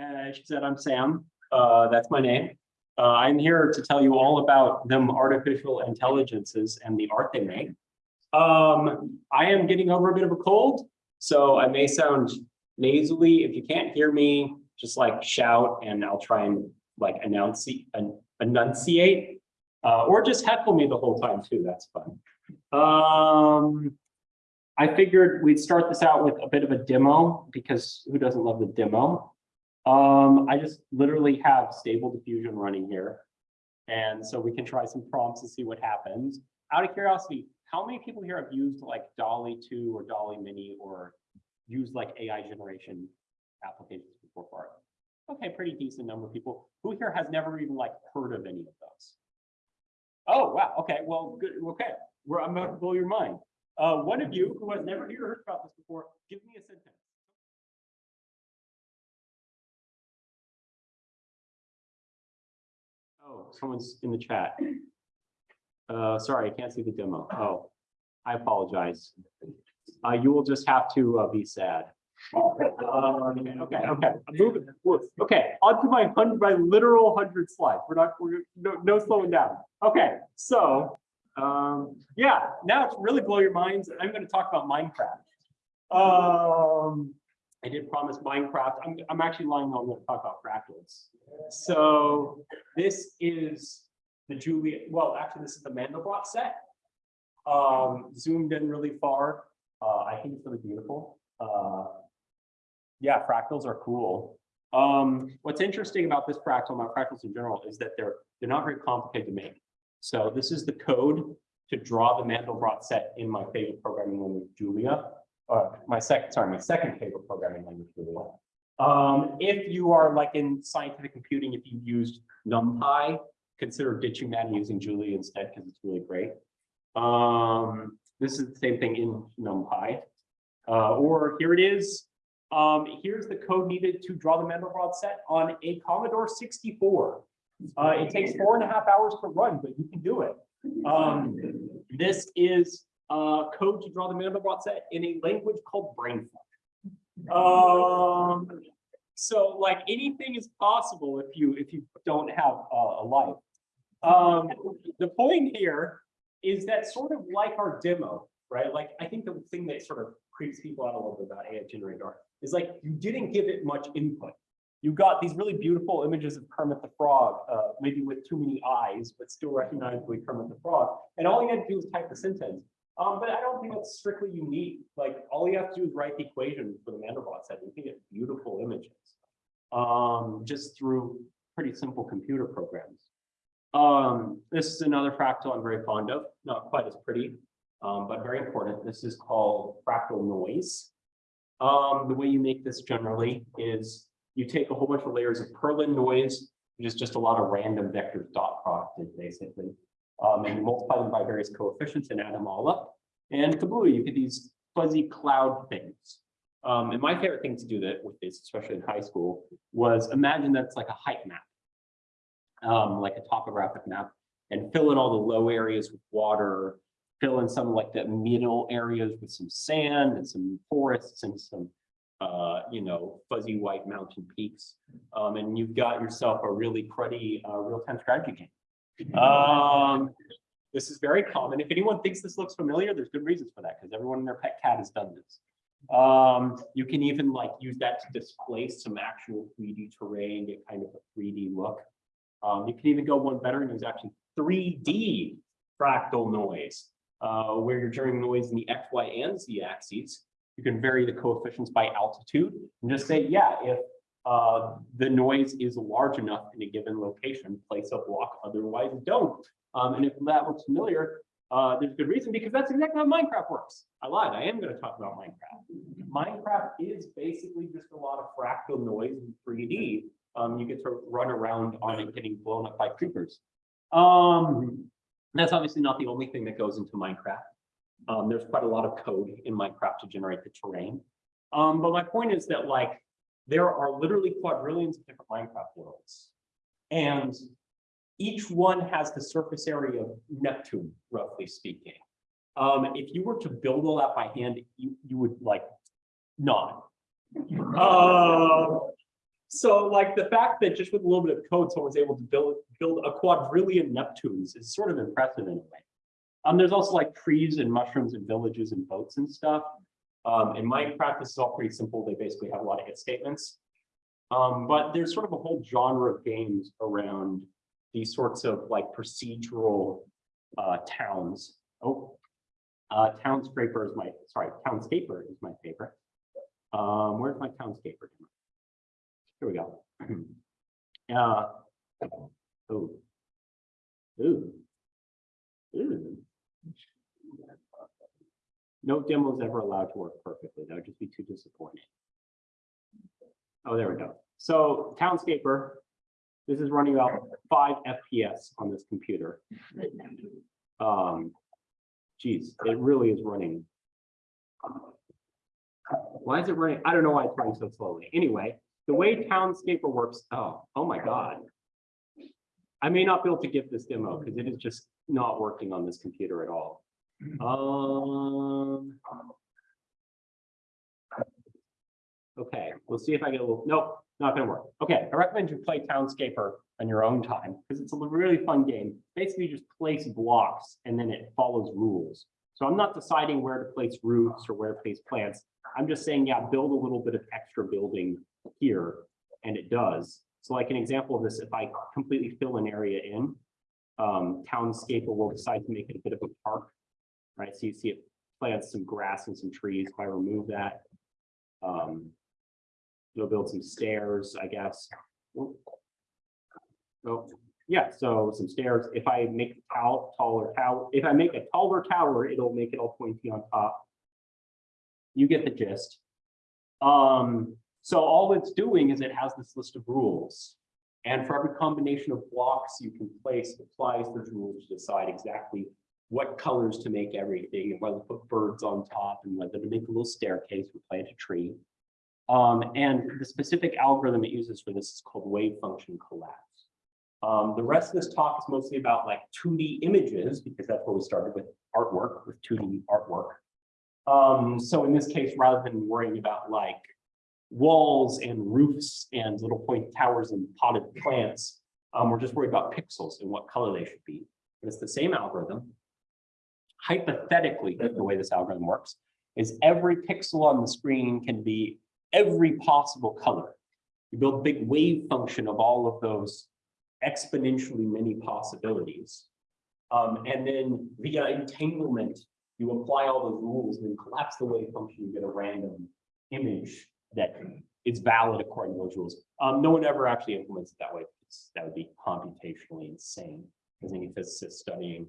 Uh, she said, I'm Sam. Uh, that's my name. Uh, I'm here to tell you all about them artificial intelligences and the art they make. Um, I am getting over a bit of a cold, so I may sound nasally. If you can't hear me, just like shout and I'll try and like enunciate, enunciate, uh, or just heckle me the whole time too. That's fun. Um, I figured we'd start this out with a bit of a demo because who doesn't love the demo? Um, I just literally have stable diffusion running here. And so we can try some prompts and see what happens. Out of curiosity, how many people here have used like DALL-E 2 or DALL-E Mini or used like AI generation applications before? Okay, pretty decent number of people. Who here has never even like heard of any of those? Oh, wow. Okay, well, good. Okay, We're, I'm about to blow your mind. Uh, one of you who has never heard about this before, give me a sentence. Oh, someone's in the chat. Uh, sorry, I can't see the demo. Oh, I apologize. Uh, you will just have to uh, be sad. Okay, okay, okay. I'm moving. Okay, on to my hundred, my literal hundred slides. We're not, we're no, no slowing down. Okay, so um, yeah, now to really blow your minds, I'm going to talk about Minecraft. Um, I did promise Minecraft. I'm, I'm actually lying on to talk about fractals. So this is the Julia, well, actually, this is the Mandelbrot set. Um, zoomed in really far. Uh, I think it's really beautiful. Uh, yeah, fractals are cool. Um, what's interesting about this fractal, about fractals in general, is that they're they're not very complicated to make. So this is the code to draw the Mandelbrot set in my favorite programming language, Julia. Uh, my second, sorry, my second favorite programming language, Julia. Um, if you are like in scientific computing, if you used NumPy, consider ditching that and using Julia instead because it's really great. Um, this is the same thing in NumPy. Uh, or here it is. Um, here's the code needed to draw the Mandelbrot set on a Commodore 64. Uh, it takes four and a half hours to run, but you can do it. Um, this is uh, code to draw the Mandelbrot set in a language called Brainfuck. Um, so like anything is possible if you if you don't have uh, a life. Um, the point here is that sort of like our demo, right? Like I think the thing that sort of creeps people out a little bit about AI generated art is like you didn't give it much input. You got these really beautiful images of Kermit the Frog, uh, maybe with too many eyes, but still recognizably Kermit the Frog. And all you had to do was type the sentence. Um, but I don't think that's strictly unique. Like all you have to do is write the equation for the Mandelbrot set. You can get beautiful images um, just through pretty simple computer programs. Um, this is another fractal I'm very fond of, not quite as pretty, um, but very important. This is called fractal noise. Um, the way you make this generally is you take a whole bunch of layers of Perlin noise, which is just a lot of random vectors dot producted basically. Um, and you multiply them by various coefficients and add them all up. And kablooey, you get these fuzzy cloud things. Um, and my favorite thing to do that with this, especially in high school, was imagine that's like a height map, um, like a topographic map, and fill in all the low areas with water, fill in some like the middle areas with some sand and some forests and some uh, you know, fuzzy white mountain peaks. Um, and you've got yourself a really cruddy uh, real-time strategy game. Um, this is very common. If anyone thinks this looks familiar, there's good reasons for that because everyone and their pet cat has done this. Um, you can even like use that to displace some actual 3D terrain, get kind of a 3D look. Um, you can even go one better and use actually 3D fractal noise, uh, where you're generating noise in the X, Y, and Z axes you can vary the coefficients by altitude and just say, yeah, if uh, the noise is large enough in a given location, place a block, otherwise don't. Um, and if that looks familiar, uh, there's good reason because that's exactly how Minecraft works. I lied, I am going to talk about Minecraft. Minecraft is basically just a lot of fractal noise in 3D. Um, you get to run around on it getting blown up by creepers. Um, that's obviously not the only thing that goes into Minecraft. Um, there's quite a lot of code in Minecraft to generate the terrain. Um, but my point is that like there are literally quadrillions of different Minecraft worlds. And each one has the surface area of Neptune, roughly speaking. Um, if you were to build all that by hand, you, you would like not. Uh, So like the fact that just with a little bit of code, someone's able to build, build a quadrillion Neptunes is sort of impressive in a way. Um, there's also like trees and mushrooms and villages and boats and stuff. Um, in Minecraft, this is all pretty simple. They basically have a lot of if statements. Um, but there's sort of a whole genre of games around these sorts of like procedural uh, towns. Oh, uh, Townscraper is my, sorry, Townscaper is my favorite. Um, where's my Townscaper? Here we go. Uh, ooh. Ooh. Ooh. No demo is ever allowed to work perfectly. That would just be too disappointing. Oh, there we go. So Townscaper, this is running about five FPS on this computer. Um, geez, it really is running. Why is it running? I don't know why it's running so slowly. Anyway, the way Townscaper works, oh, oh my God. I may not be able to give this demo because it is just not working on this computer at all. Um. Okay, we'll see if I get a little, nope, not gonna work. Okay, I recommend you play Townscaper on your own time because it's a really fun game. Basically, just place blocks and then it follows rules. So I'm not deciding where to place roofs or where to place plants. I'm just saying, yeah, build a little bit of extra building here, and it does. So like an example of this, if I completely fill an area in, um, Townscaper will decide to make it a bit of a park, right? So you see it plants some grass and some trees. If I remove that, um, it'll build some stairs, I guess. Oh, yeah, so some stairs. If I make a tall, taller tower, if I make a taller tower, it'll make it all pointy on top. You get the gist. Um, so all it's doing is it has this list of rules. And for every combination of blocks you can place, it applies those rules to decide exactly what colors to make everything and whether to put birds on top and whether to make a little staircase or plant a tree. Um, and the specific algorithm it uses for this is called wave function collapse. Um, the rest of this talk is mostly about like 2D images because that's where we started with artwork, with 2D artwork. Um, so in this case, rather than worrying about like walls and roofs and little point towers and potted plants, um, we're just worried about pixels and what color they should be. But it's the same algorithm. Hypothetically, the way this algorithm works is every pixel on the screen can be every possible color. You build a big wave function of all of those exponentially many possibilities. Um, and then via entanglement, you apply all those rules and then collapse the wave function, you get a random image that is valid according to those rules. Um, no one ever actually implements it that way. That would be computationally insane. Because any physicist studying,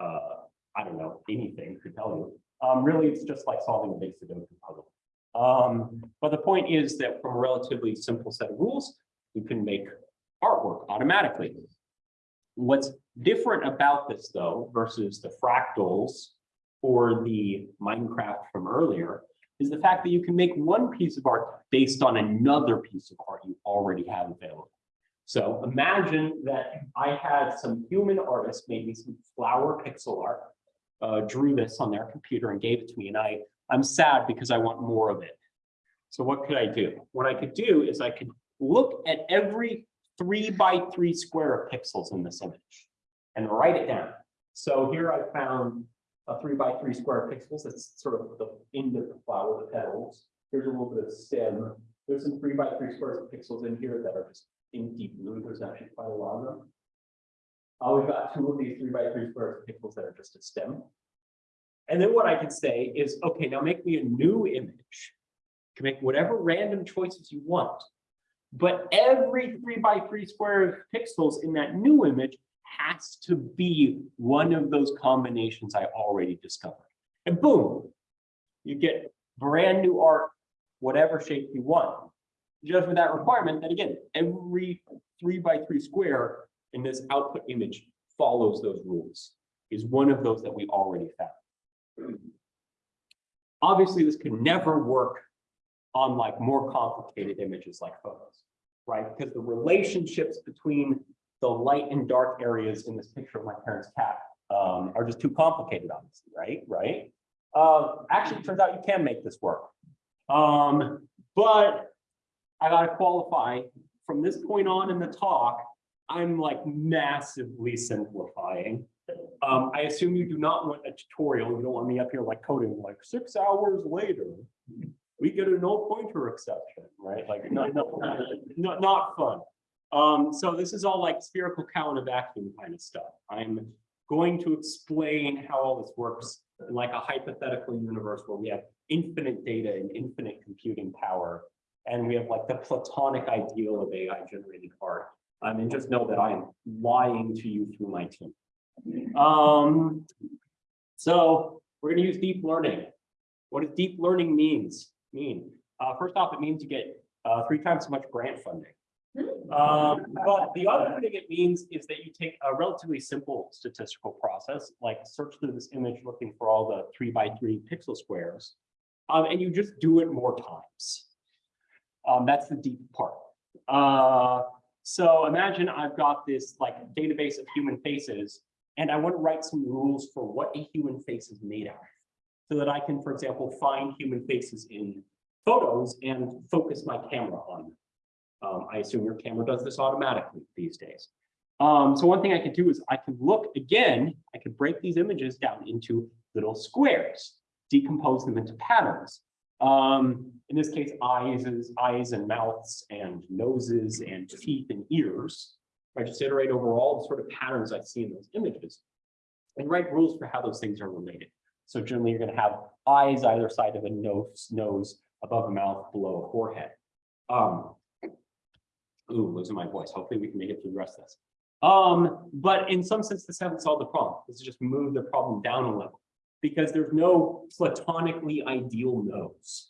uh, I don't know, anything could tell you. Um, really, it's just like solving a big Sudoku puzzle. Um, but the point is that from a relatively simple set of rules, you can make artwork automatically. What's different about this though, versus the fractals or the Minecraft from earlier, is the fact that you can make one piece of art based on another piece of art you already have available. So imagine that I had some human artist made me some flower pixel art, uh, drew this on their computer and gave it to me, and I I'm sad because I want more of it. So what could I do? What I could do is I could look at every three by three square of pixels in this image and write it down. So here I found a three by three square of pixels. That's sort of the end of the flower, the petals. Here's a little bit of stem. There's some three by three squares of pixels in here that are just in deep blue. There's actually quite a lot of them. Uh, we've got two of these three by three squares of pixels that are just a stem. And then what I can say is, okay, now make me a new image. You can make whatever random choices you want. But every three by three square of pixels in that new image has to be one of those combinations I already discovered. And boom, you get brand new art, whatever shape you want. Just with that requirement that again, every three by three square in this output image follows those rules, is one of those that we already found. Obviously, this could never work on like more complicated images like photos, right? Because the relationships between the light and dark areas in this picture of my parents' cat um, are just too complicated, obviously, right? Right? Uh, actually, it turns out you can make this work. Um, but I gotta qualify, from this point on in the talk, I'm like massively simplifying. Um, I assume you do not want a tutorial, you don't want me up here like coding like six hours later. We get a null pointer exception, right? Like, not, not, not, not fun. Um, so this is all like spherical cow in a vacuum kind of stuff. I'm going to explain how all this works in like a hypothetical universe where we have infinite data and infinite computing power. And we have like the platonic ideal of AI generated art. I mean, just know that I am lying to you through my team. Um, so we're gonna use deep learning. What does deep learning means mean? Uh, first off, it means you get uh, three times as much grant funding. Um, but the other thing it means is that you take a relatively simple statistical process, like search through this image looking for all the three by three pixel squares, um, and you just do it more times. Um, that's the deep part. Uh, so imagine I've got this like database of human faces, and I want to write some rules for what a human face is made out of. So that I can, for example, find human faces in photos and focus my camera on them. Um, I assume your camera does this automatically these days. Um, so one thing I could do is I can look again, I could break these images down into little squares, decompose them into patterns. Um, in this case, eyes, is eyes and mouths and noses and teeth and ears. I just iterate over all the sort of patterns I see in those images and write rules for how those things are related. So generally, you're going to have eyes either side of a nose, nose above a mouth, below a forehead. Um, ooh, losing my voice. Hopefully, we can make it through the rest of this. Um, but in some sense, this hasn't solved the problem. This is just moved the problem down a level because there's no platonically ideal nose,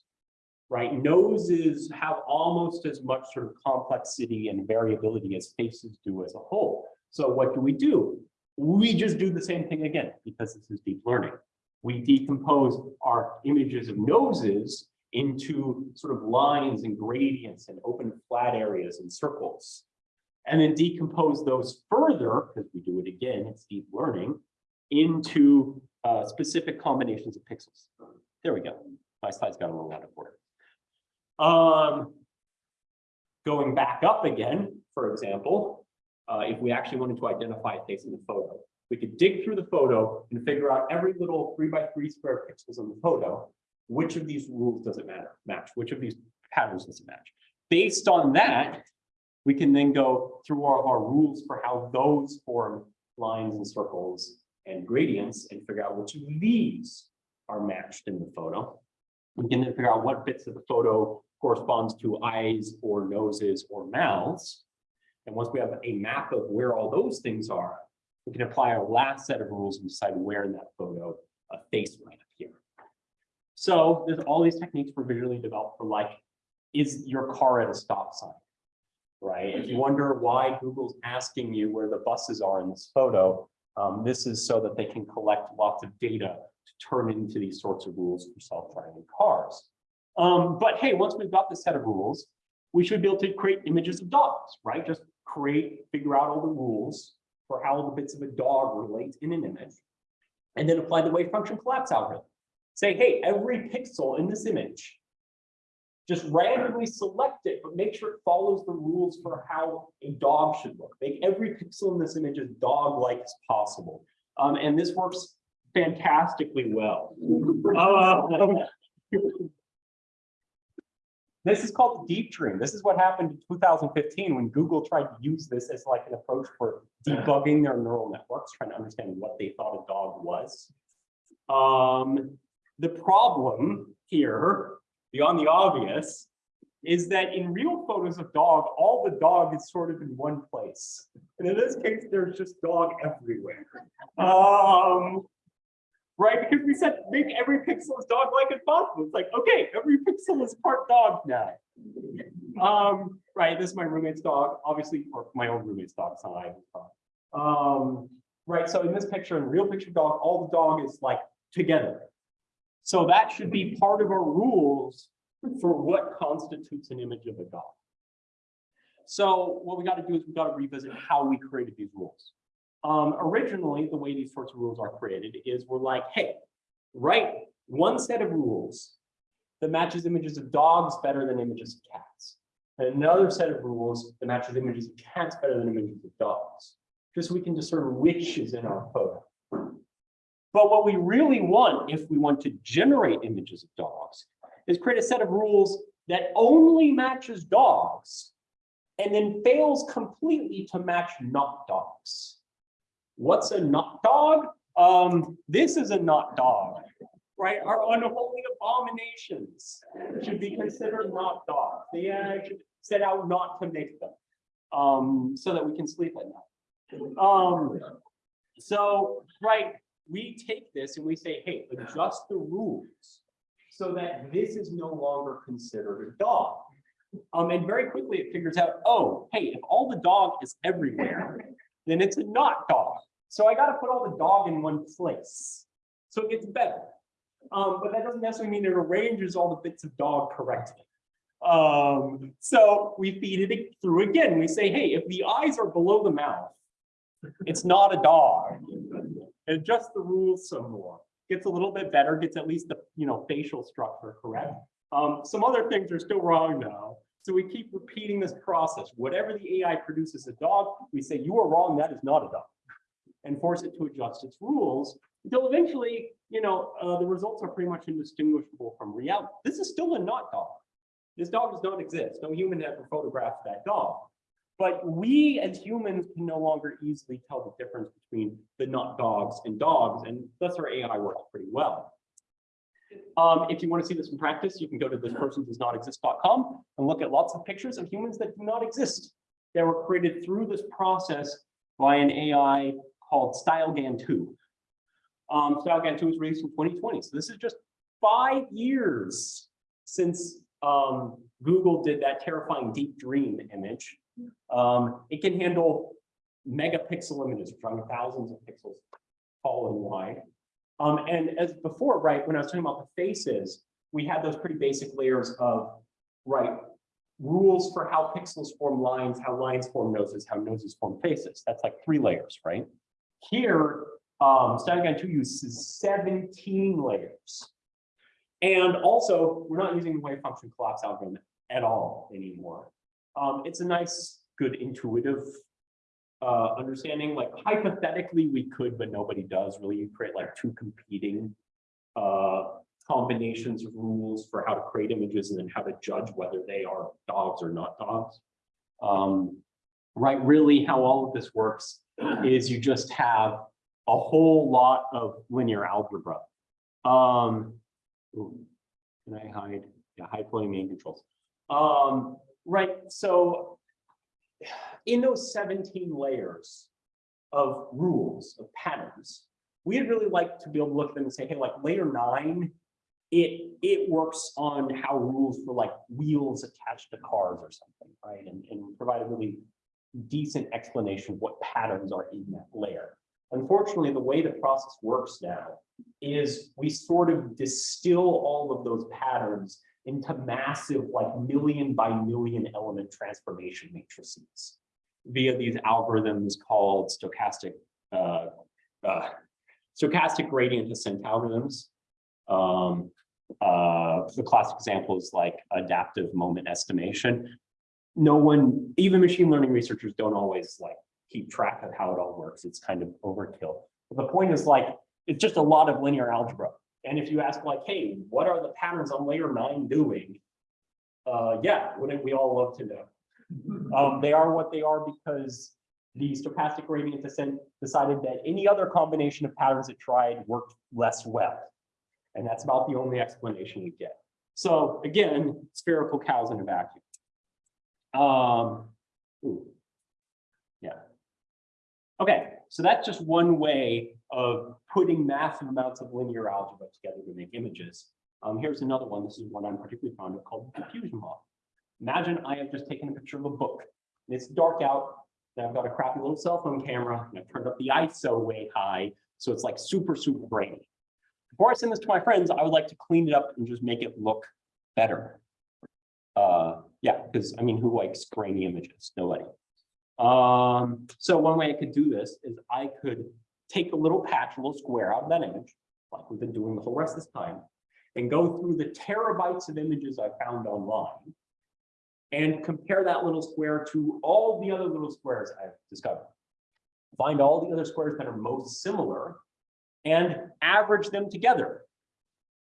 right? Noses have almost as much sort of complexity and variability as faces do as a whole. So what do we do? We just do the same thing again because this is deep learning. We decompose our images of noses into sort of lines and gradients and open flat areas and circles. And then decompose those further, because we do it again, it's deep learning, into uh, specific combinations of pixels. There we go. My slide's got a little out of order. Um, going back up again, for example, uh, if we actually wanted to identify a face in the photo, we could dig through the photo and figure out every little three by three square pixels in the photo. Which of these rules does it matter match? Which of these patterns does it match? Based on that, we can then go through of our rules for how those form lines and circles and gradients and figure out which of these are matched in the photo. We can then figure out what bits of the photo corresponds to eyes or noses or mouths. And once we have a map of where all those things are, we can apply our last set of rules and decide where in that photo a face might appear. So there's all these techniques were visually developed for like, is your car at a stop sign? Right? If you wonder why Google's asking you where the buses are in this photo, um, this is so that they can collect lots of data to turn into these sorts of rules for self-driving cars. Um, but hey, once we've got this set of rules, we should be able to create images of dogs, right? Just create, figure out all the rules for how the bits of a dog relate in an image, and then apply the wave function collapse algorithm. Say, hey, every pixel in this image, just randomly select it, but make sure it follows the rules for how a dog should look. Make every pixel in this image as dog-like as possible. Um, and this works fantastically well. Uh, this is called deep dream. This is what happened in 2015 when Google tried to use this as like an approach for debugging their neural networks, trying to understand what they thought a dog was. Um, the problem here, beyond the obvious, is that in real photos of dog, all the dog is sort of in one place. And in this case, there's just dog everywhere. Um, right? Because we said make every pixel as dog-like as possible. It's like, okay, every pixel is part dog now. Um, right, this is my roommate's dog, obviously, or my own roommate's dog, it's not Ivan's dog. Um, right, so in this picture, in real picture dog, all the dog is like together. So that should be part of our rules for what constitutes an image of a dog. So what we got to do is we got to revisit how we created these rules. Um, originally, the way these sorts of rules are created is we're like, hey, write one set of rules that matches images of dogs better than images of cats. and another set of rules that matches images of cats better than images of dogs, just so we can discern which is in our photo. But what we really want, if we want to generate images of dogs, is create a set of rules that only matches dogs and then fails completely to match not dogs. What's a not dog? Um, this is a not dog, right? Our unholy abominations should be considered not dogs. They uh, should set out not to make them, um, so that we can sleep at night. Um, so, right, we take this and we say, hey, adjust the rules so that this is no longer considered a dog. Um, and very quickly it figures out, oh, hey, if all the dog is everywhere, then it's a not dog. So I gotta put all the dog in one place. So it gets better. Um, but that doesn't necessarily mean it arranges all the bits of dog correctly. Um, so we feed it through again. We say, hey, if the eyes are below the mouth, it's not a dog. Adjust the rules some more. Gets a little bit better, gets at least the, you know, facial structure correct. Um, some other things are still wrong now. So we keep repeating this process. Whatever the AI produces a dog, we say, you are wrong, that is not a dog. And force it to adjust its rules until eventually, you know, uh, the results are pretty much indistinguishable from reality. This is still a not dog. This dog does not exist. No human ever photographed that dog. But we as humans can no longer easily tell the difference between the not dogs and dogs, and thus our AI works pretty well. Um, if you want to see this in practice, you can go to thispersondoesnotexist.com and look at lots of pictures of humans that do not exist. They were created through this process by an AI called StyleGAN2. Um, StyleGAN2 was released in 2020, so this is just five years since um, Google did that terrifying deep dream image. Um, it can handle megapixel images, are thousands of pixels tall and wide. Um, and as before, right, when I was talking about the faces, we had those pretty basic layers of, right, rules for how pixels form lines, how lines form noses, how noses form faces. That's like three layers, right? Here, um, StyleGAN 2 uses 17 layers. And also, we're not using the wave function collapse algorithm at all anymore. Um, it's a nice, good intuitive uh, understanding. Like hypothetically, we could, but nobody does really create like two competing uh, combinations of rules for how to create images and then how to judge whether they are dogs or not dogs. Um, right, really how all of this works is you just have a whole lot of linear algebra. Um, ooh, can I hide? Yeah, hide floating main controls. Um, right, so in those 17 layers of rules, of patterns, we'd really like to be able to look at them and say, hey, like layer nine, it it works on how rules for like wheels attached to cars or something, right? And, and provide a really decent explanation of what patterns are in that layer. Unfortunately, the way the process works now is we sort of distill all of those patterns into massive like million by million element transformation matrices via these algorithms called stochastic uh, uh, stochastic gradient descent algorithms. Um, uh, the classic example is like adaptive moment estimation. No one, even machine learning researchers don't always like keep track of how it all works. It's kind of overkill. But the point is like, it's just a lot of linear algebra. And if you ask like, hey, what are the patterns on layer nine doing? Uh, yeah, wouldn't we all love to know? Um, they are what they are because the stochastic gradient descent decided that any other combination of patterns it tried worked less well. And that's about the only explanation we get. So again, spherical cows in a vacuum. Um, ooh, yeah. Okay, so that's just one way of putting massive amounts of linear algebra together to make images. Um, here's another one. This is one I'm particularly fond of called the diffusion model. Imagine I have just taken a picture of a book. And it's dark out, and I've got a crappy little cell phone camera, and I've turned up the ISO way high, so it's like super, super grainy. Before I send this to my friends, I would like to clean it up and just make it look better. Uh, yeah, because I mean, who likes grainy images? Nobody. Um, so one way I could do this is I could take a little patch, a little square out of that image, like we've been doing the whole rest of this time, and go through the terabytes of images I found online and compare that little square to all the other little squares I've discovered. Find all the other squares that are most similar and average them together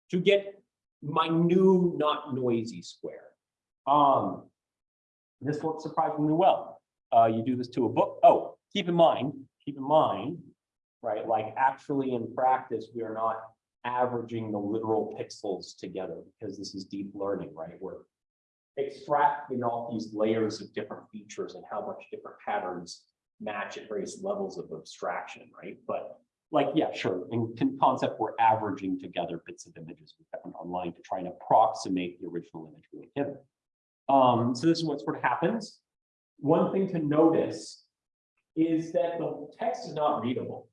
to get my new not noisy square. Um, this works surprisingly well. Uh, you do this to a book. Oh, keep in mind, keep in mind, right? Like actually in practice, we are not averaging the literal pixels together because this is deep learning, right? We're extracting all these layers of different features and how much different patterns match at various levels of abstraction, right? But like, yeah, sure, in concept, we're averaging together bits of images we found online to try and approximate the original image we were given. Um, so this is what sort of happens. One thing to notice is that the text is not readable.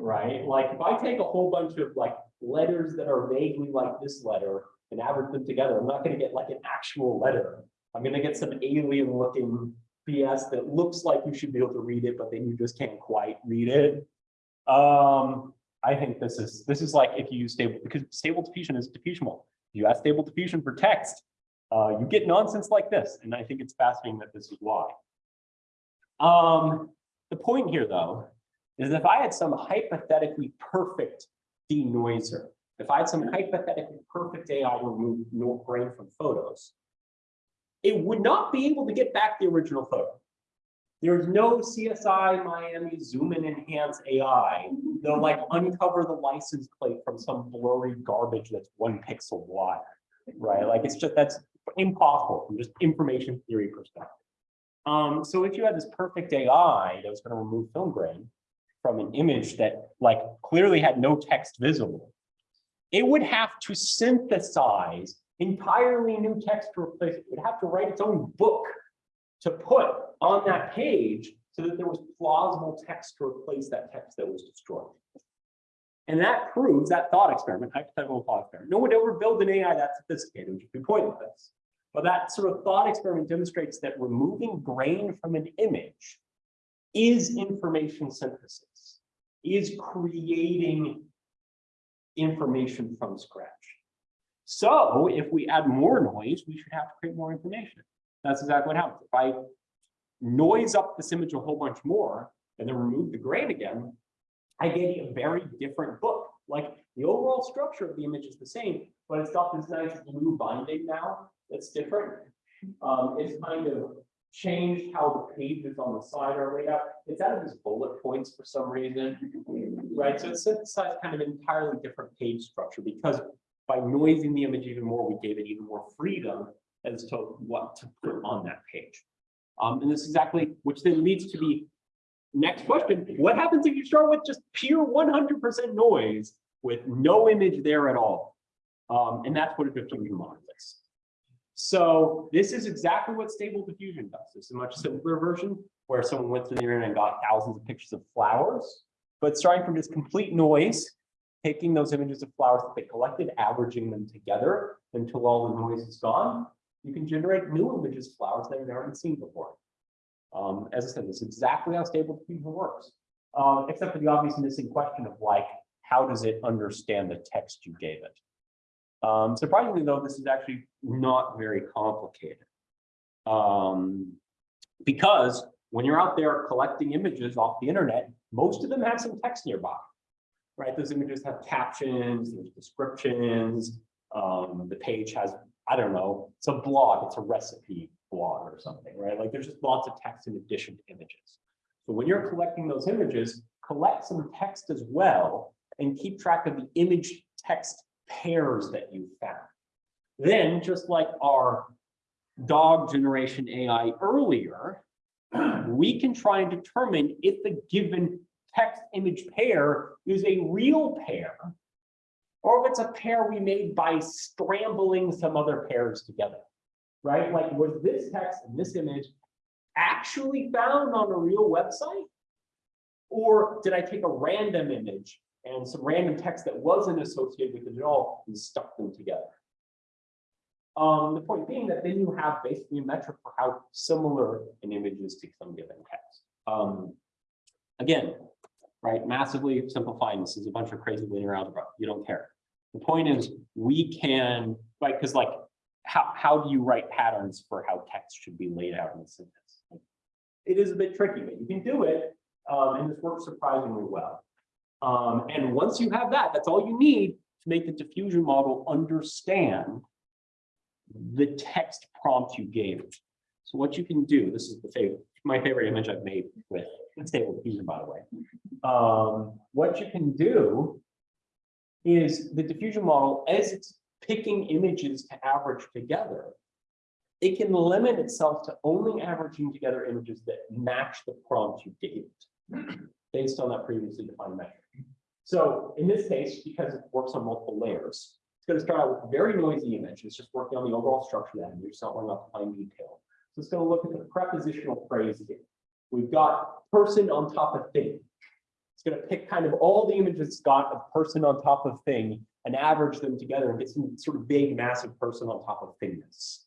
Right? Like if I take a whole bunch of like letters that are vaguely like this letter and average them together, I'm not gonna get like an actual letter. I'm gonna get some alien looking BS that looks like you should be able to read it, but then you just can't quite read it. Um, I think this is, this is like if you use stable, because stable diffusion is diffusionable. You ask stable diffusion for text, uh, you get nonsense like this, and I think it's fascinating that this is why. Um, the point here, though, is if I had some hypothetically perfect denoiser, if I had some hypothetically perfect AI remove grain from photos, it would not be able to get back the original photo. There's no CSI Miami zoom and enhance AI. They'll like uncover the license plate from some blurry garbage that's one pixel wide, right? Like it's just, that's impossible from just information theory perspective. Um, so if you had this perfect AI that was going to remove film grain from an image that like clearly had no text visible, it would have to synthesize entirely new text to replace it. It would have to write its own book to put on that page so that there was plausible text to replace that text that was destroyed. And that proves that thought experiment, hypothetical thought experiment. No one ever built an AI that sophisticated, which would be pointless. But that sort of thought experiment demonstrates that removing grain from an image is information synthesis, is creating information from scratch. So if we add more noise, we should have to create more information. That's exactly what happens. If I noise up this image a whole bunch more and then remove the grain again, I get a very different book. Like the overall structure of the image is the same, but it's got this nice blue binding now that's different. Um, it's kind of changed how the pages on the side are laid out. It's out of as bullet points for some reason, right? So it synthesized kind of entirely different page structure because by noising the image even more, we gave it even more freedom as to what to put on that page. Um, and this exactly, which then leads to the next question. What happens if you start with just pure 100% noise with no image there at all? Um, and that's what a diffusion model. So this is exactly what stable diffusion does. Is a much simpler version where someone went through the internet and got thousands of pictures of flowers, but starting from just complete noise, taking those images of flowers that they collected, averaging them together until all the noise is gone, you can generate new images of flowers that you've never seen before. Um, as I said, this is exactly how stable diffusion works, uh, except for the obvious missing question of like, how does it understand the text you gave it? Um, surprisingly, though, this is actually not very complicated. Um, because when you're out there collecting images off the internet, most of them have some text nearby, right? Those images have captions, there's descriptions, um, the page has, I don't know, it's a blog, it's a recipe blog or something, right? Like there's just lots of text in addition to images. So when you're collecting those images, collect some text as well and keep track of the image text pairs that you found. Then, just like our dog generation AI earlier, we can try and determine if the given text image pair is a real pair, or if it's a pair we made by scrambling some other pairs together, right? Like, was this text and this image actually found on a real website? Or did I take a random image and some random text that wasn't associated with it at all and stuck them together. Um, the point being that then you have basically a metric for how similar an image is to some given text. Um, again, right, massively simplifying this is a bunch of crazy linear algebra. You don't care. The point is we can, right, because like how, how do you write patterns for how text should be laid out in the sentence? It is a bit tricky, but you can do it, um, and this works surprisingly well. Um, and once you have that, that's all you need to make the diffusion model understand the text prompt you gave. it. So what you can do, this is the favorite, my favorite image I've made with stable diffusion, by the way. Um, what you can do is the diffusion model, as it's picking images to average together, it can limit itself to only averaging together images that match the prompt you gave it, based on that previously defined metric. So in this case, because it works on multiple layers, it's going to start out with a very noisy image. It's just working on the overall structure of that image, it's not worrying about fine detail. So it's going to look at the prepositional phrase here. We've got person on top of thing. It's going to pick kind of all the images it's got of person on top of thing and average them together and get some sort of big, massive person on top of thingness.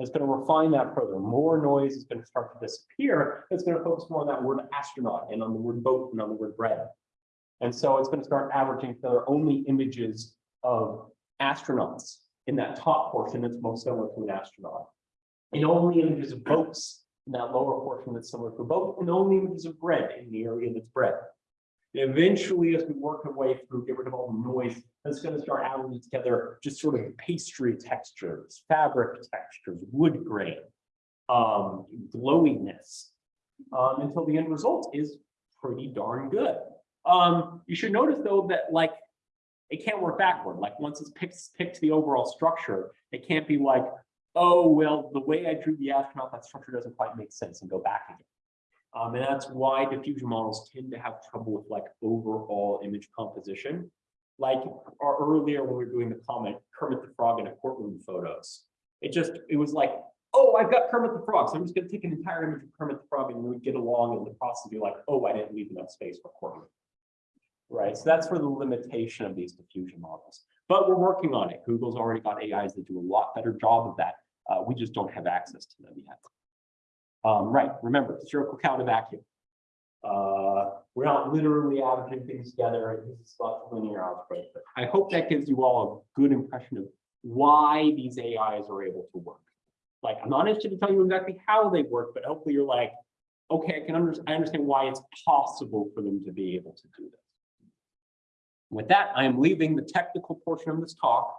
And It's going to refine that further. More noise is going to start to disappear. It's going to focus more on that word astronaut and on the word boat and on the word bread. And so it's going to start averaging together only images of astronauts in that top portion that's most similar to an astronaut. And only images of boats in that lower portion that's similar to a boat, and only images of bread in the area that's bread. And eventually, as we work our way through, get rid of all the noise, that's going to start averaging together just sort of pastry textures, fabric textures, wood grain, um, glowiness, um, until the end result is pretty darn good. Um, you should notice though that like it can't work backward. Like once it's picked, picked the overall structure, it can't be like, oh, well, the way I drew the astronaut, that structure doesn't quite make sense and go back again. Um, and that's why diffusion models tend to have trouble with like overall image composition. Like earlier when we were doing the comment, Kermit the Frog in a courtroom photos. It just, it was like, oh, I've got Kermit the Frog. So I'm just gonna take an entire image of Kermit the Frog and we would get along in the process be like, oh, I didn't leave enough space for courtroom. Right, so that's for the limitation of these diffusion models. But we're working on it. Google's already got AIs that do a lot better job of that. Uh, we just don't have access to them yet. Um, right, remember, spherical count of vacuum. Uh, we're not literally averaging things together. This is lots of linear algebra. But I hope that gives you all a good impression of why these AIs are able to work. Like, I'm not interested to tell you exactly how they work, but hopefully you're like, okay, I can understand, I understand why it's possible for them to be able to do this. With that, I am leaving the technical portion of this talk.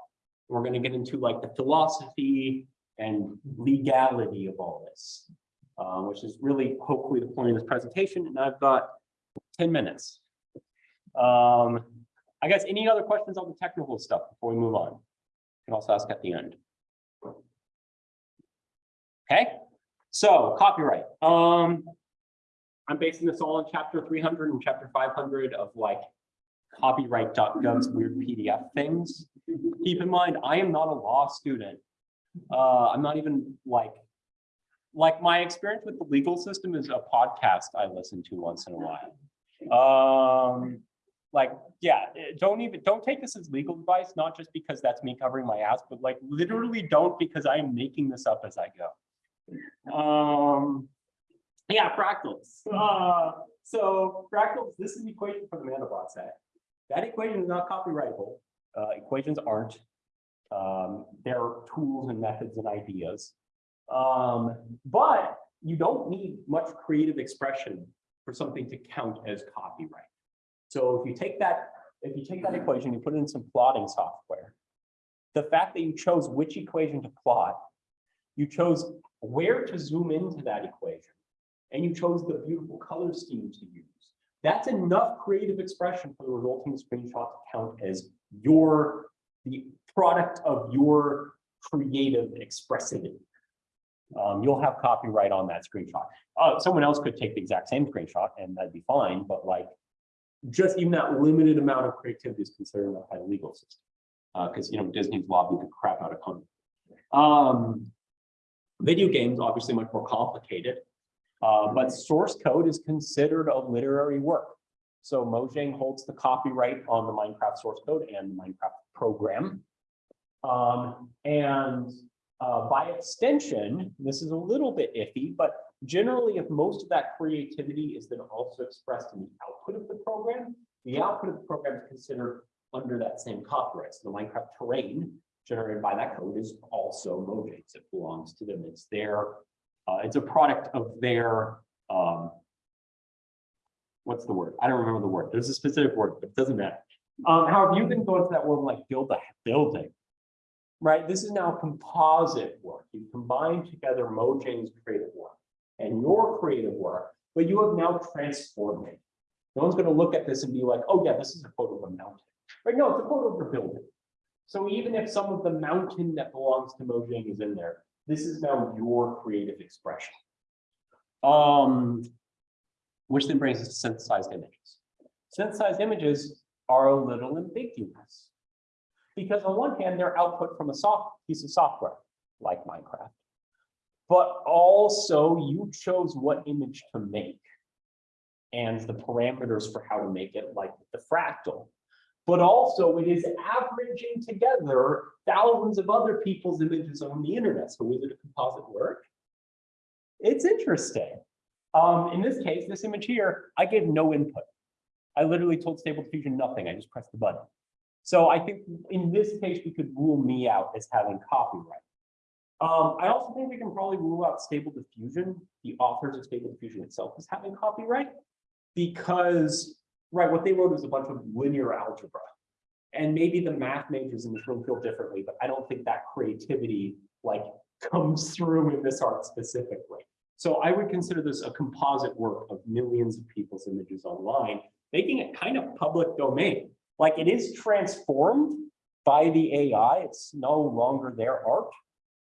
We're going to get into like the philosophy and legality of all this, uh, which is really hopefully the point of this presentation. And I've got 10 minutes. Um, I guess any other questions on the technical stuff before we move on? You can also ask at the end. Okay, so copyright. Um, I'm basing this all on chapter 300 and chapter 500 of like copyright.gov's weird PDF things. Keep in mind, I am not a law student. Uh, I'm not even like, like my experience with the legal system is a podcast I listen to once in a while. Um, like, yeah, don't even, don't take this as legal advice, not just because that's me covering my ass, but like literally don't because I am making this up as I go. Um, yeah, fractals. Uh, so fractals, this is the equation for the Mandelbrot set. That equation is not copyrightable. Uh, equations aren't. Um, there are tools and methods and ideas. Um, but you don't need much creative expression for something to count as copyright. So if you take that, if you take that equation, you put it in some plotting software, the fact that you chose which equation to plot, you chose where to zoom into that equation, and you chose the beautiful color scheme to use. That's enough creative expression for the resulting screenshot to count as your, the product of your creative expressivity. Um, you'll have copyright on that screenshot. Uh, someone else could take the exact same screenshot and that'd be fine, but like just even that limited amount of creativity is considered enough by the legal system. Because, you know, Disney's lobbied the crap out of Congress. Um, video games, obviously much more complicated. Uh, but source code is considered a literary work. So Mojang holds the copyright on the Minecraft source code and the Minecraft program. Um, and uh, by extension, this is a little bit iffy, but generally, if most of that creativity is then also expressed in the output of the program, the output of the program is considered under that same copyright. So the Minecraft terrain generated by that code is also Mojang's. It belongs to them. It's their, uh, it's a product of their, um, what's the word? I don't remember the word. There's a specific word, but it doesn't matter. Um, however, you can go into that world like build a building. Right? This is now composite work. You combine together Mojang's creative work and your creative work, but you have now transformed it. No one's going to look at this and be like, oh yeah, this is a photo of a mountain. Right? No, it's a photo of a building. So even if some of the mountain that belongs to Mojang is in there, this is now your creative expression. Um, which then brings us to synthesized images. Synthesized images are a little ambiguous. Because on one hand, they're output from a soft piece of software, like Minecraft. But also you chose what image to make and the parameters for how to make it, like the fractal. But also it is averaging together thousands of other people's images on the internet. So is it a composite work? It's interesting. Um, in this case, this image here, I gave no input. I literally told Stable Diffusion nothing. I just pressed the button. So I think in this case, we could rule me out as having copyright. Um, I also think we can probably rule out Stable Diffusion, the authors of Stable Diffusion itself as having copyright, because, right, what they wrote is a bunch of linear algebra. And maybe the math majors in this room feel differently, but I don't think that creativity like comes through in this art specifically. So I would consider this a composite work of millions of people's images online, making it kind of public domain. Like it is transformed by the AI. It's no longer their art,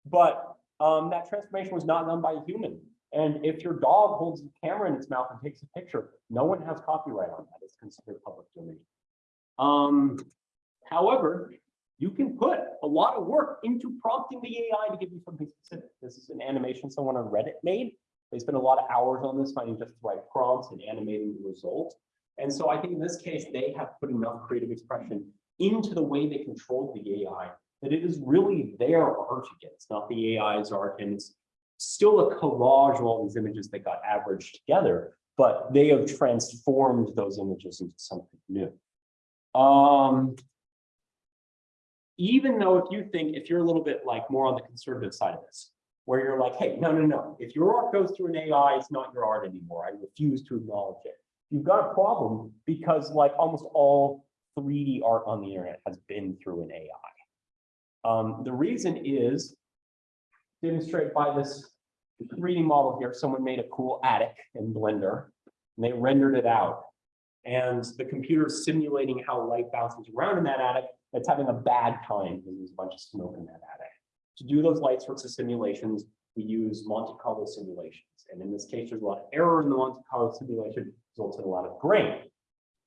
but um, that transformation was not done by a human. And if your dog holds the camera in its mouth and takes a picture, no one has copyright on that. It's considered public domain. Um, however, you can put a lot of work into prompting the AI to give you something specific. This is an animation someone on Reddit made. They spent a lot of hours on this, finding just the right prompts and animating the result. And so I think in this case, they have put enough creative expression into the way they control the AI that it is really their art again. It's not the AI's art, and it's still a collage of all these images that got averaged together, but they have transformed those images into something new. Um, even though if you think, if you're a little bit like more on the conservative side of this, where you're like, hey, no, no, no, if your art goes through an AI, it's not your art anymore. I refuse to acknowledge it. You've got a problem because like almost all 3D art on the internet has been through an AI. Um, the reason is demonstrated by this 3D model here. Someone made a cool attic in Blender and they rendered it out. And the computer is simulating how light bounces around in that attic. It's having a bad time because there's a bunch of smoke in that attic. To do those light sorts of simulations, we use Monte Carlo simulations. And in this case, there's a lot of error in the Monte Carlo simulation, results in a lot of grain.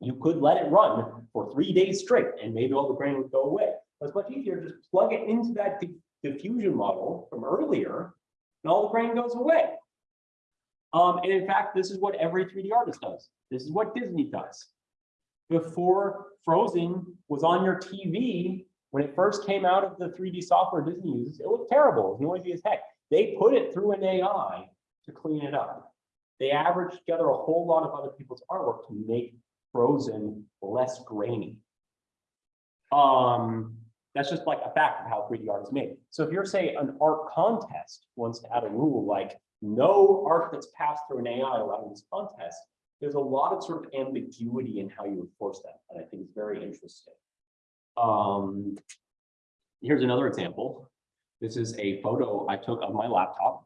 You could let it run for three days straight and maybe all the grain would go away. But it's much easier, just plug it into that diffusion model from earlier and all the grain goes away. Um, and in fact, this is what every 3D artist does. This is what Disney does. Before Frozen was on your TV, when it first came out of the 3D software Disney uses, it looked terrible, noisy as heck. They put it through an AI to clean it up. They averaged together a whole lot of other people's artwork to make Frozen less grainy. Um, that's just like a fact of how 3D art is made. So if you're say an art contest wants to add a rule like no art that's passed through an AI allowed in this contest, there's a lot of sort of ambiguity in how you enforce that, and I think it's very interesting. Um, here's another example. This is a photo I took of my laptop.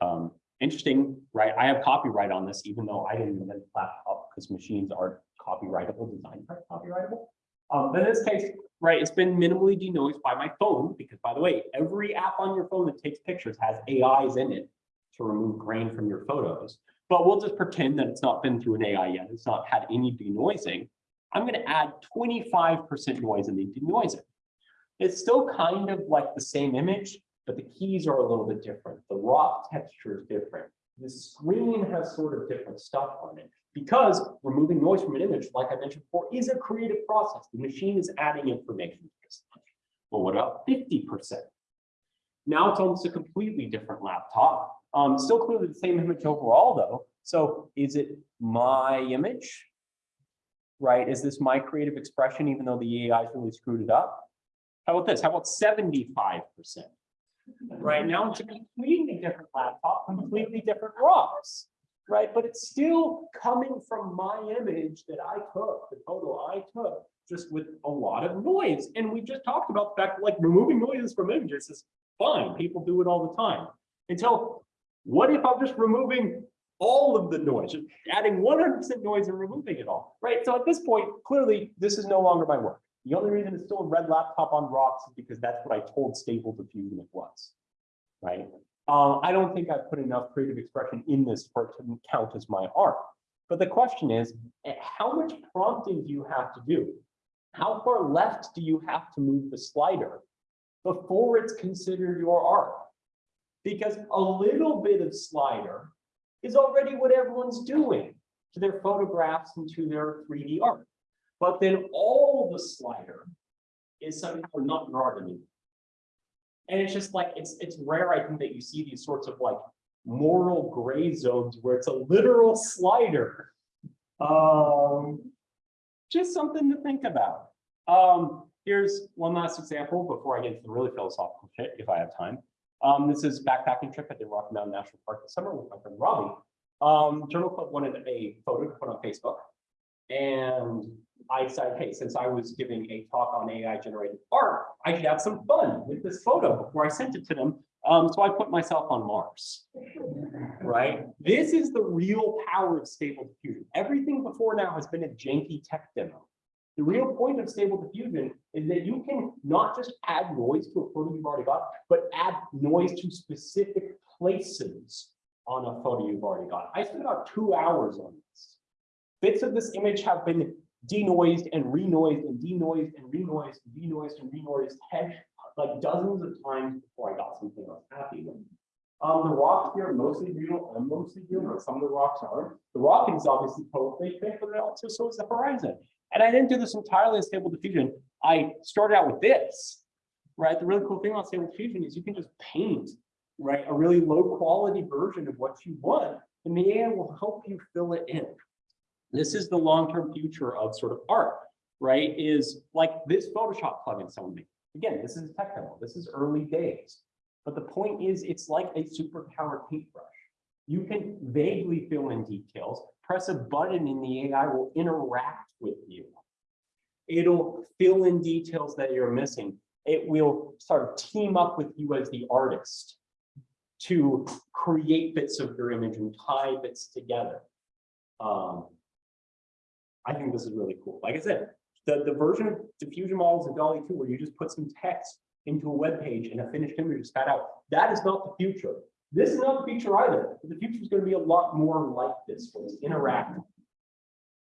Um, interesting, right? I have copyright on this, even though I didn't invent the laptop because machines are copyrightable, designed for copyrightable. Um, but in this case, right, it's been minimally denoised by my phone because, by the way, every app on your phone that takes pictures has AIs in it to remove grain from your photos. But we'll just pretend that it's not been through an AI yet. It's not had any denoising. I'm going to add 25% noise and in the denoiser. It's still kind of like the same image, but the keys are a little bit different. The raw texture is different. The screen has sort of different stuff on it because removing noise from an image, like I mentioned before, is a creative process. The machine is adding information to this. Well, what about 50%? Now it's almost a completely different laptop. Um, still clearly the same image overall though. So is it my image? Right? Is this my creative expression, even though the AI really screwed it up? How about this? How about seventy-five percent? Right now, it's a completely different laptop, completely different rocks, right? But it's still coming from my image that I took, the photo I took, just with a lot of noise. And we just talked about the fact, like removing noises from images is fine. People do it all the time. Until, what if I'm just removing all of the noise, just adding one hundred percent noise and removing it all, right? So at this point, clearly, this is no longer my work. The only reason it's still a red laptop on rocks is because that's what I told Stable Diffusion it was, right? Uh, I don't think I've put enough creative expression in this for it to count as my art. But the question is, eh, how much prompting do you have to do? How far left do you have to move the slider before it's considered your art? Because a little bit of slider is already what everyone's doing to their photographs and to their 3D art. But then all the slider is somehow not anymore. And it's just like, it's, it's rare, I think, that you see these sorts of like moral gray zones where it's a literal slider. Um, just something to think about. Um, here's one last example before I get into the really philosophical shit, if I have time. Um, this is backpacking trip at the Rocky Mountain National Park this summer with my friend Robbie. Um, Journal Club wanted a photo to put on Facebook. And I said, hey, since I was giving a talk on AI generated art, I should have some fun with this photo before I sent it to them. Um, so I put myself on Mars, right? This is the real power of stable diffusion. Everything before now has been a janky tech demo. The real point of stable diffusion is that you can not just add noise to a photo you've already got, but add noise to specific places on a photo you've already got. I spent about two hours on this. Bits of this image have been denoised and renoised and denoised and renoised and denoised and renoised head like dozens of times before I got something I was happy with. Um, the rocks here are mostly real, I'm mostly real, but some of the rocks aren't. The rock is obviously totally fake, but it also so is the horizon. And I didn't do this entirely in stable diffusion. I started out with this, right? The really cool thing about stable diffusion is you can just paint, right? A really low quality version of what you want, and the AI will help you fill it in. This is the long-term future of sort of art, right? Is like this Photoshop plugin someone made. Again, this is a tech demo. This is early days. But the point is, it's like a superpowered paintbrush. You can vaguely fill in details, press a button and the AI will interact with you. It'll fill in details that you're missing. It will sort of team up with you as the artist to create bits of your image and tie bits together. Um, I think this is really cool. Like I said, the, the version of diffusion models in DALL-E 2 where you just put some text into a web page and a finished image is spat out, that is not the future. This is not the future either. The future is going to be a lot more like this, where it's interactive.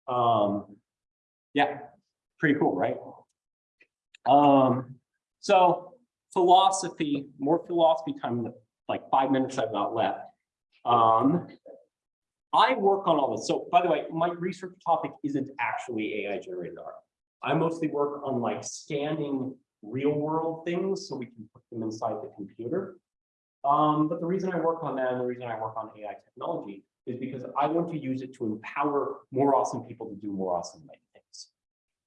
Um, yeah, pretty cool, right? Um, so philosophy, more philosophy time, like five minutes I've got left. Um, I work on all this. So by the way, my research topic isn't actually AI generated art. I mostly work on like scanning real world things so we can put them inside the computer. Um, but the reason I work on that and the reason I work on AI technology is because I want to use it to empower more awesome people to do more awesome things.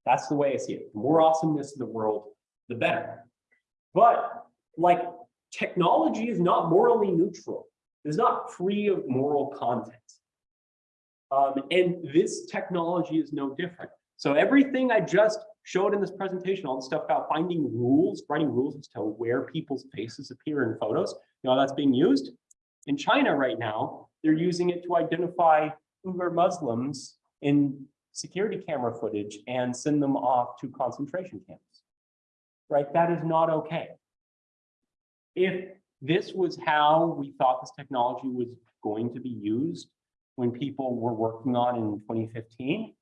That's the way I see it. The more awesomeness in the world, the better. But like technology is not morally neutral. It's not free of moral content. Um, and this technology is no different. So everything I just showed in this presentation, all the stuff about finding rules, writing rules as to where people's faces appear in photos, you know, that's being used. In China right now, they're using it to identify Uyghur Muslims in security camera footage and send them off to concentration camps. Right? That is not okay. If this was how we thought this technology was going to be used when people were working on in 2015,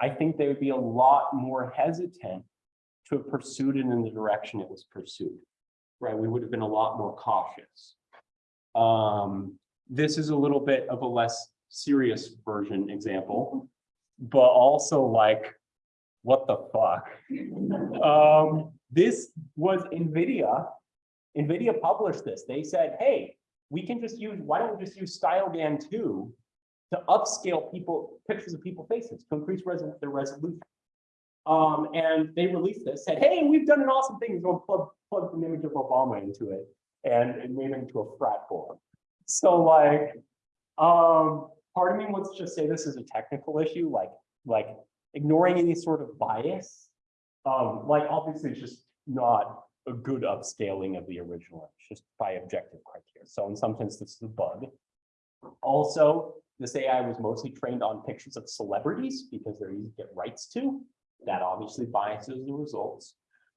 I think they would be a lot more hesitant to have pursued it in the direction it was pursued. Right? We would have been a lot more cautious. Um, this is a little bit of a less serious version example, but also like, what the fuck? um, this was NVIDIA. NVIDIA published this. They said, hey, we can just use, why don't we just use StyleGAN 2 to upscale people, pictures of people faces to increase their resolution. Um, and they released this, said, hey, we've done an awesome thing, go plug, plug an image of Obama into it and, and made it into a frat board. So like, um, part of me wants to just say this is a technical issue, like, like ignoring any sort of bias. Um, like obviously it's just not a good upscaling of the original, it's just by objective criteria. So in some sense, this is a bug. Also, this AI was mostly trained on pictures of celebrities because they're easy to get rights to. That obviously biases the results.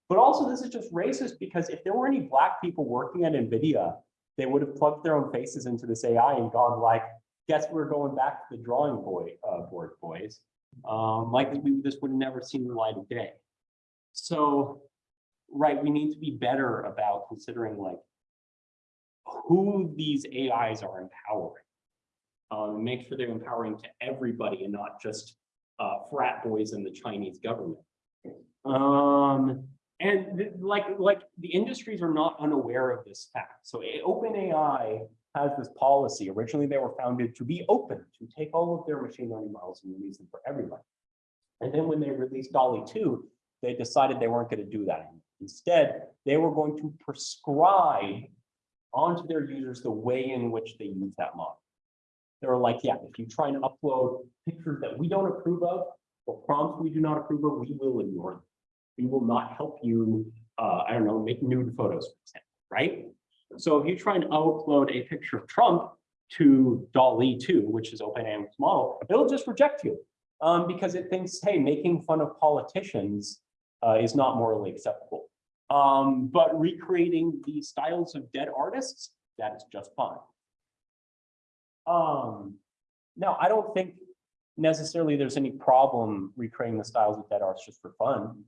But also this is just racist because if there were any black people working at NVIDIA, they would have plugged their own faces into this AI and gone like, guess we're going back to the drawing boy, uh, board boys. Um, like we, this would have never seen the light of day. So, right, we need to be better about considering like who these AIs are empowering. Um, make sure they're empowering to everybody and not just uh, frat boys in the Chinese government. Um, and like, like the industries are not unaware of this fact. So OpenAI has this policy. Originally, they were founded to be open, to take all of their machine learning models and release them for everybody. And then when they released DALL-E 2, they decided they weren't going to do that. Instead, they were going to prescribe onto their users the way in which they use that model. They were like, yeah, if you try and upload pictures that we don't approve of, or prompts we do not approve of, we will ignore them. We will not help you, uh, I don't know, make nude photos, right? So if you try and upload a picture of Trump to DALL-E 2, which is OpenAI's model, it'll just reject you um, because it thinks, hey, making fun of politicians uh, is not morally acceptable. Um, but recreating the styles of dead artists, that is just fine. Um, now, I don't think necessarily there's any problem recreating the styles of dead arts just for fun.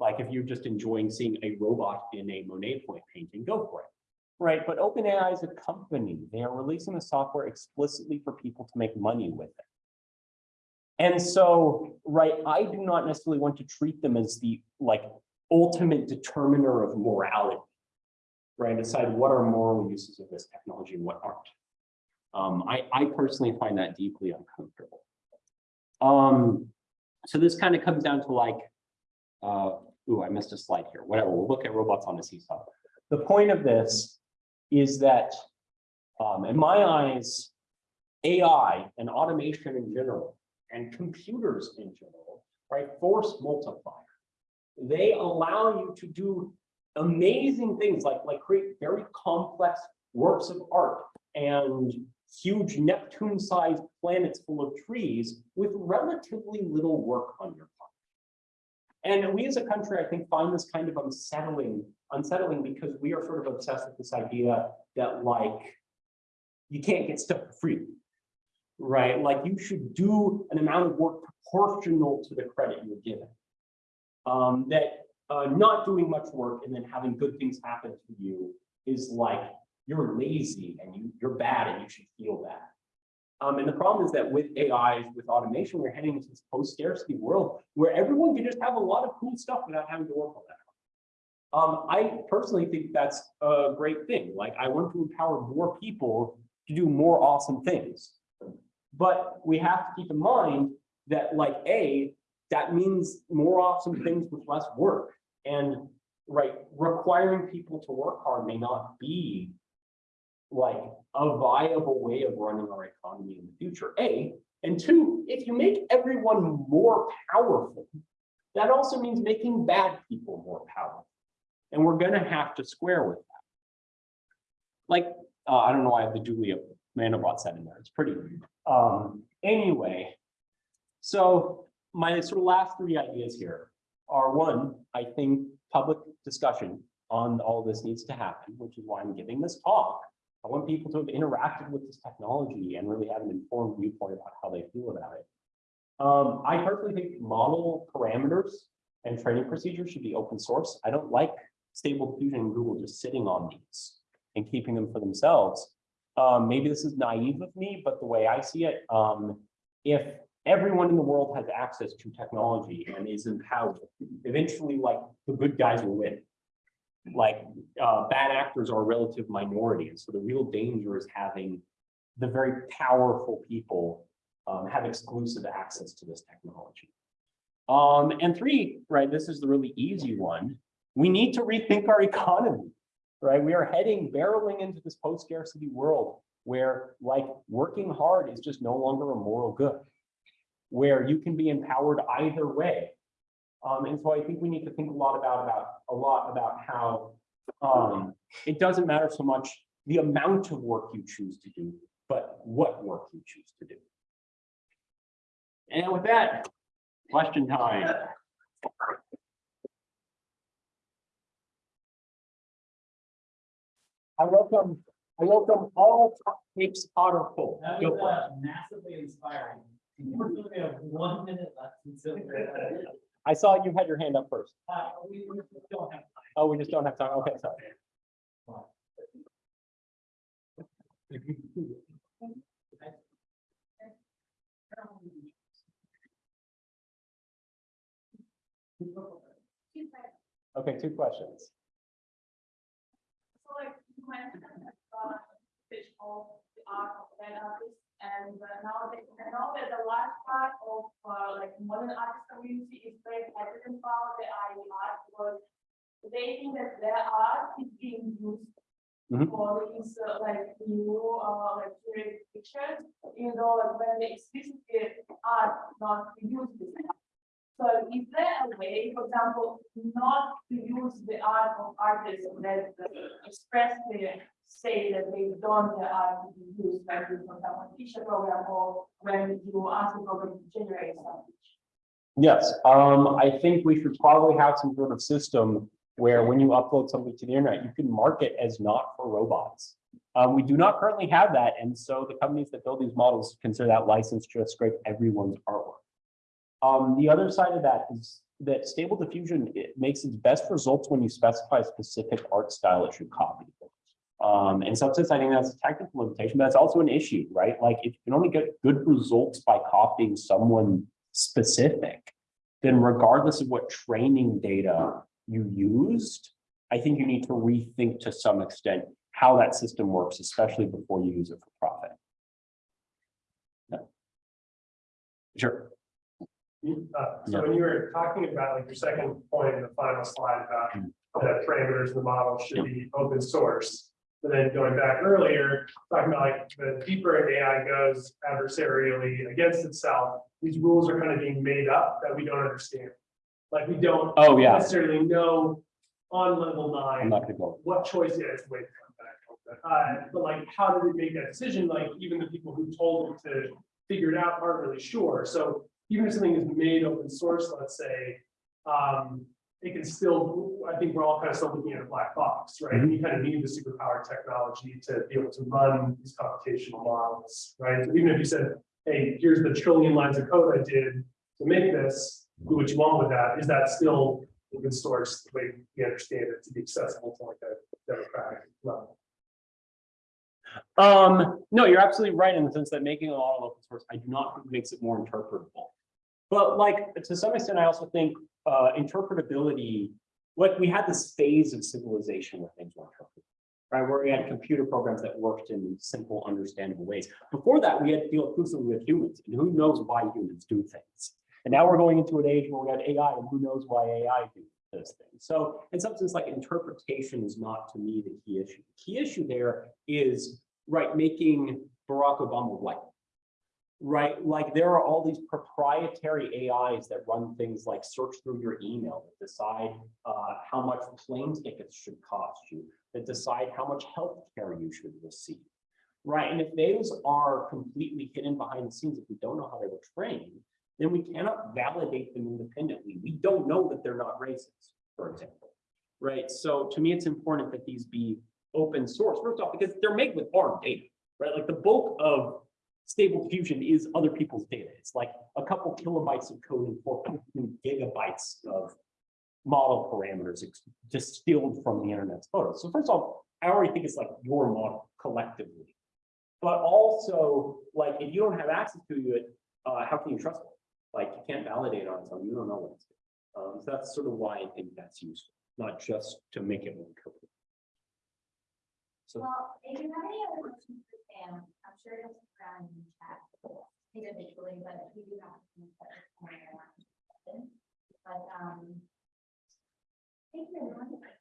Like if you're just enjoying seeing a robot in a Monet point painting, go for it. Right, but OpenAI is a company. They are releasing the software explicitly for people to make money with it. And so, right, I do not necessarily want to treat them as the like ultimate determiner of morality. Right, decide what are moral uses of this technology and what aren't. Um, I, I personally find that deeply uncomfortable. Um, so this kind of comes down to like, uh, ooh, I missed a slide here, whatever, we'll look at robots on the seesaw. The point of this is that, um, in my eyes, AI and automation in general, and computers in general, right, force multiplier. They allow you to do amazing things like, like create very complex works of art and huge Neptune-sized planets full of trees with relatively little work on your part. And we as a country, I think, find this kind of unsettling, unsettling because we are sort of obsessed with this idea that like, you can't get stuff for free, right? Like you should do an amount of work proportional to the credit you're given. Um, that uh, not doing much work and then having good things happen to you is like you're lazy and you, you're bad and you should feel bad. Um, and the problem is that with AI, with automation, we're heading into this post-scarcity world where everyone can just have a lot of cool stuff without having to work on that. Um, I personally think that's a great thing. Like I want to empower more people to do more awesome things. But we have to keep in mind that like A, that means more awesome things with less work. And right, requiring people to work hard may not be like a viable way of running our economy in the future, A. And two, if you make everyone more powerful, that also means making bad people more powerful. And we're gonna have to square with that. Like, uh, I don't know why I have the Julia Mandelbrot set in there. It's pretty. Um, anyway, so my sort of last three ideas here are one, I think public discussion on all this needs to happen, which is why I'm giving this talk. I want people to have interacted with this technology and really have an informed viewpoint about how they feel about it. Um, I personally think model parameters and training procedures should be open source. I don't like Stable Diffusion and Google just sitting on these and keeping them for themselves. Um, maybe this is naive of me, but the way I see it, um, if everyone in the world has access to technology and is empowered, eventually like the good guys will win like uh, bad actors are a relative minority. And so the real danger is having the very powerful people um, have exclusive access to this technology. Um, and three, right, this is the really easy one. We need to rethink our economy, right? We are heading barreling into this post-scarcity world where like working hard is just no longer a moral good. Where you can be empowered either way. Um, and so I think we need to think a lot about, about, a lot about how um, it doesn't matter so much the amount of work you choose to do, but what work you choose to do. And with that, question time. I welcome, I welcome all top takes hot or cold. That was uh, massively inspiring. Unfortunately, we have one minute left until. I saw you had your hand up first. Uh, we we don't have time. Oh, we just don't have time. Okay, sorry. Okay, two questions. So like you mentioned, uh, fish of the art of that artist, and uh, now they, I know that the large part of, uh, like modern artist community is very hesitant about the IE art, because they think that their art is being used Mhm. for these, uh, like, new, uh, like, pictures, even though like when they explicitly art not used use this. So is there a way, for example, not to use the art of artists that express expressly say that they don't their art to be used, like for example, teacher program or when you ask the program to generate something? Yes, um, I think we should probably have some sort of system where when you upload something to the internet, you can mark it as not for robots. Um, we do not currently have that, and so the companies that build these models consider that license to scrape everyone's artwork. Um, the other side of that is that stable diffusion, it makes its best results when you specify a specific art style it should copy. Um, in some sense, I think that's a technical limitation, but it's also an issue, right? Like if you can only get good results by copying someone specific, then regardless of what training data you used, I think you need to rethink to some extent how that system works, especially before you use it for profit. Yeah. Sure. Uh, So when you were talking about like your second point in the final slide about Mm. the parameters of the model should be open source. But then going back earlier, talking about like the deeper an AI goes adversarially against itself, these rules are kind of being made up that we don't understand. Like we don't Oh, yeah, necessarily know on level I'm nine go. what choice it is, wait. Uh, but like, how did it make that decision? Like, even the people who told them to figure it out aren't really sure. So even if something is made open source, let's say, um, it can still, I think we're all kind of still looking at a black box, right? And you kind of need the superpower technology to be able to run these computational models, right? So even if you said, hey, here's the trillion lines of code I did to make this, do what you want with that, is that still open source, the way we understand it to be accessible to like a democratic level? Um, no, you're absolutely right in the sense that making a lot of open source, I do not think makes it more interpretable. But like, to some extent, I also think, uh, interpretability, like, we had this phase of civilization where things were. Right, where we had computer programs that worked in simple, understandable ways. Before that, we had to deal exclusively with humans, and who knows why humans do things. And now we're going into an age where we have AI, and who knows why AI do those things. So in some sense, like interpretation is not to me the key issue. The key issue there is, right, making Barack Obama white. Right, like there are all these proprietary AIs that run things like search through your email, that decide uh, how much plane tickets should cost you, that decide how much health care you should receive. Right, and if those are completely hidden behind the scenes, if we don't know how they were trained, then we cannot validate them independently. We don't know that they're not racist, for example. Right, so to me, it's important that these be open source, first off, because they're made with our data, right? Like the bulk of stable diffusion is other people's data. It's like a couple kilobytes of code and four gigabytes of model parameters distilled from the internet's photos. So first off, I already think it's like your model collectively. But also, like, if you don't have access to it, uh, how can you trust it? Like, you can't validate on its own, you don't know what it's. doing. Um, so that's sort of why I think that's useful, not just to make it more interpretable. So, Well, if you have any other questions for Sam, I'm sure you'll stick around the chat individually, but we do have. some questions but, um. I think you're right.